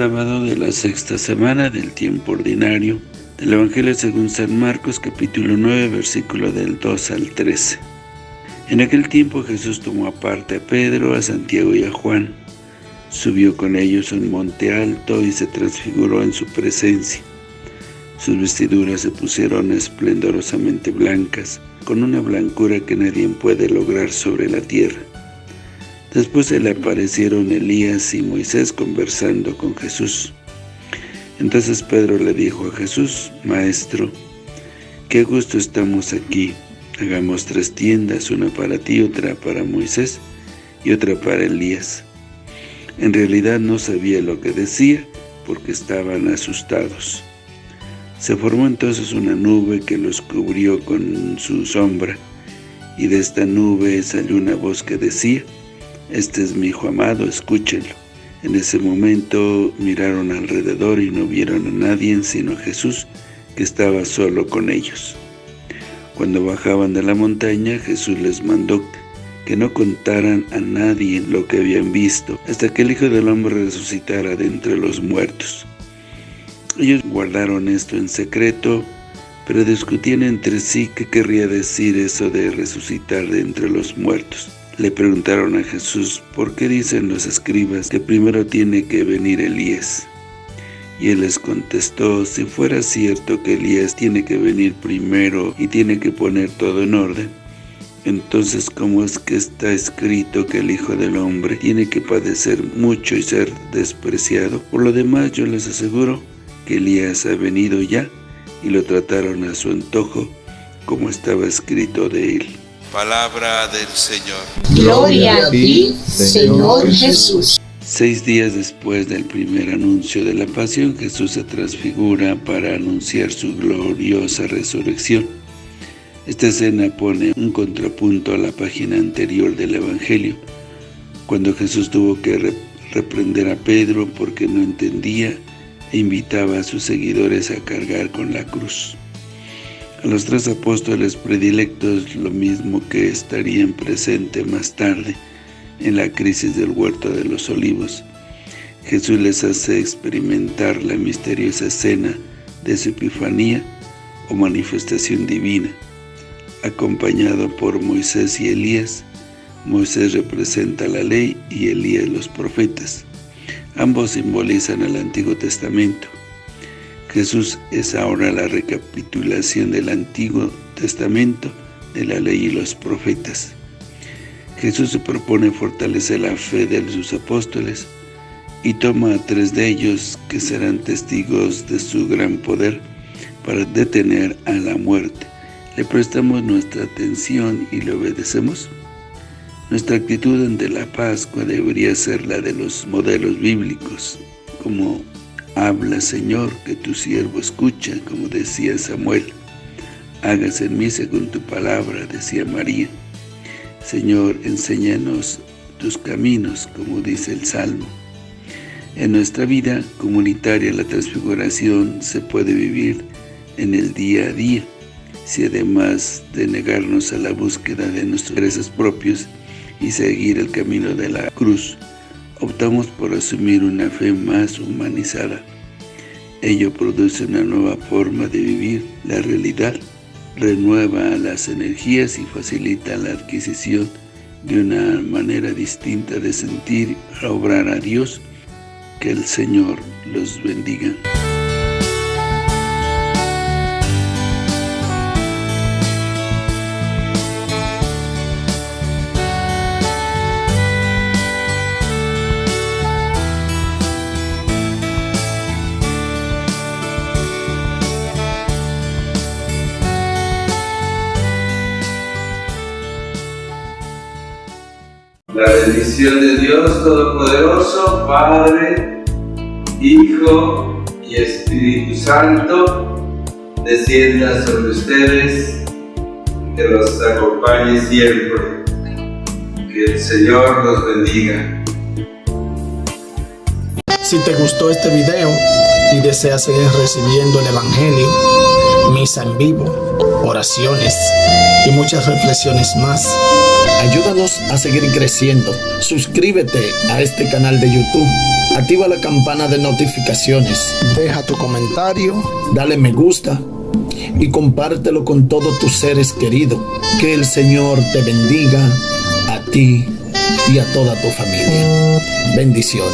Sábado de la sexta semana del tiempo ordinario del Evangelio según San Marcos capítulo 9 versículo del 2 al 13. En aquel tiempo Jesús tomó aparte a Pedro, a Santiago y a Juan. Subió con ellos un monte alto y se transfiguró en su presencia. Sus vestiduras se pusieron esplendorosamente blancas, con una blancura que nadie puede lograr sobre la tierra. Después se le aparecieron Elías y Moisés conversando con Jesús. Entonces Pedro le dijo a Jesús, Maestro, qué gusto estamos aquí. Hagamos tres tiendas, una para ti, otra para Moisés y otra para Elías. En realidad no sabía lo que decía, porque estaban asustados. Se formó entonces una nube que los cubrió con su sombra, y de esta nube salió una voz que decía, este es mi hijo amado, escúchenlo. En ese momento miraron alrededor y no vieron a nadie sino a Jesús, que estaba solo con ellos. Cuando bajaban de la montaña, Jesús les mandó que no contaran a nadie lo que habían visto, hasta que el Hijo del Hombre resucitara de entre los muertos. Ellos guardaron esto en secreto, pero discutían entre sí qué querría decir eso de resucitar de entre los muertos. Le preguntaron a Jesús, ¿por qué dicen los escribas que primero tiene que venir Elías? Y él les contestó, si fuera cierto que Elías tiene que venir primero y tiene que poner todo en orden, entonces ¿cómo es que está escrito que el Hijo del Hombre tiene que padecer mucho y ser despreciado? Por lo demás yo les aseguro que Elías ha venido ya y lo trataron a su antojo como estaba escrito de él. Palabra del Señor. Gloria a ti, Señor Jesús. Seis días después del primer anuncio de la pasión, Jesús se transfigura para anunciar su gloriosa resurrección. Esta escena pone un contrapunto a la página anterior del Evangelio, cuando Jesús tuvo que reprender a Pedro porque no entendía e invitaba a sus seguidores a cargar con la cruz. A los tres apóstoles predilectos lo mismo que estarían presentes más tarde en la crisis del huerto de los olivos. Jesús les hace experimentar la misteriosa escena de su epifanía o manifestación divina. Acompañado por Moisés y Elías, Moisés representa la ley y Elías los profetas. Ambos simbolizan el Antiguo Testamento. Jesús es ahora la recapitulación del Antiguo Testamento, de la ley y los profetas. Jesús se propone fortalecer la fe de sus apóstoles y toma a tres de ellos que serán testigos de su gran poder para detener a la muerte. ¿Le prestamos nuestra atención y le obedecemos? Nuestra actitud ante la Pascua debería ser la de los modelos bíblicos, como Habla, Señor, que tu siervo escucha, como decía Samuel. Hágase en mí según tu palabra, decía María. Señor, enséñanos tus caminos, como dice el Salmo. En nuestra vida comunitaria la transfiguración se puede vivir en el día a día, si además de negarnos a la búsqueda de nuestros intereses propios y seguir el camino de la cruz, optamos por asumir una fe más humanizada. Ello produce una nueva forma de vivir la realidad, renueva las energías y facilita la adquisición de una manera distinta de sentir, obrar a Dios. Que el Señor los bendiga. La bendición de Dios Todopoderoso, Padre, Hijo y Espíritu Santo, descienda sobre ustedes, que los acompañe siempre. Que el Señor los bendiga. Si te gustó este video y deseas seguir recibiendo el Evangelio, misa en vivo, oraciones y muchas reflexiones más. Ayúdanos a seguir creciendo. Suscríbete a este canal de YouTube. Activa la campana de notificaciones. Deja tu comentario. Dale me gusta. Y compártelo con todos tus seres queridos. Que el Señor te bendiga a ti y a toda tu familia. Bendiciones.